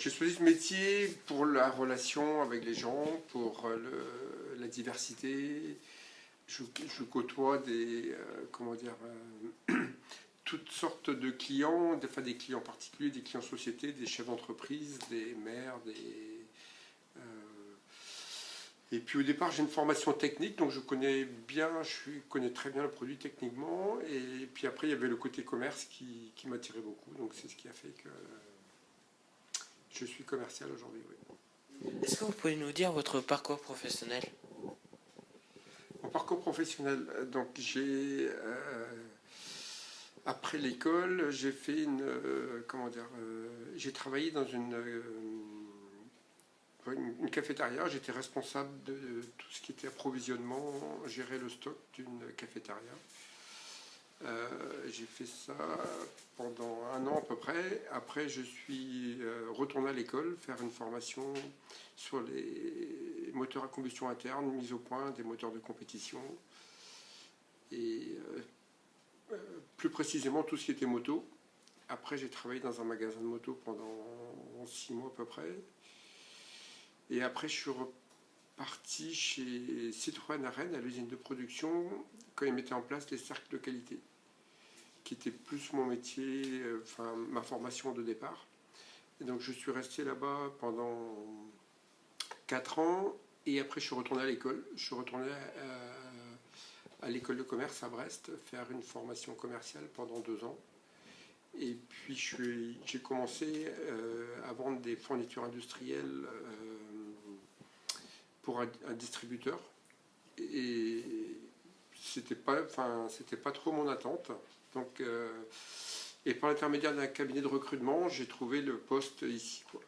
J'ai choisi ce métier pour la relation avec les gens, pour euh, la diversité. Je, côtoie des, euh, comment dire, euh, toutes sortes de clients, des, des clients particuliers, des clients sociétés, des chefs d'entreprise, des maires, des... et puis au départ, j'ai une formation technique, donc je connais bien, je connais très bien le produit techniquement. Et puis après, il y avait le côté commerce qui, qui m'attirait beaucoup. Donc c'est ce qui a fait que je suis commercial aujourd'hui, oui. Est-ce que vous pouvez nous dire votre parcours professionnel? Mon parcours professionnel, euh, donc j'ai... Euh, après l'école, j'ai fait une... Euh, comment dire J'ai travaillé dans une, une, cafétéria. J'étais responsable de, de tout ce qui était approvisionnement, gérer le stock d'une cafétéria. Euh, j'ai fait ça pendant un an à peu près. Après, je suis euh, retourné à l'école, faire une formation sur les moteurs à combustion interne, mise au point des moteurs de compétition. Et euh, plus précisément, tout ce qui était moto. Après, j'ai travaillé dans un magasin de moto pendant six mois à peu près. Et après, je suis reparti chez Citroën à Rennes, à l'usine de production, quand ils mettaient en place les cercles de qualité qui était plus mon métier, euh, enfin ma formation de départ. Donc je suis resté là-bas pendant 4 ans et après je suis retourné à l'école. Je suis retourné à, l'école de commerce à Brest faire une formation commerciale pendant deux ans. Et puis j'ai commencé euh, à vendre des fournitures industrielles euh, pour un distributeur. C'était pas, enfin, c'était pas trop mon attente. Donc, euh, et par l'intermédiaire d'un cabinet de recrutement, j'ai trouvé le poste ici. Quoi.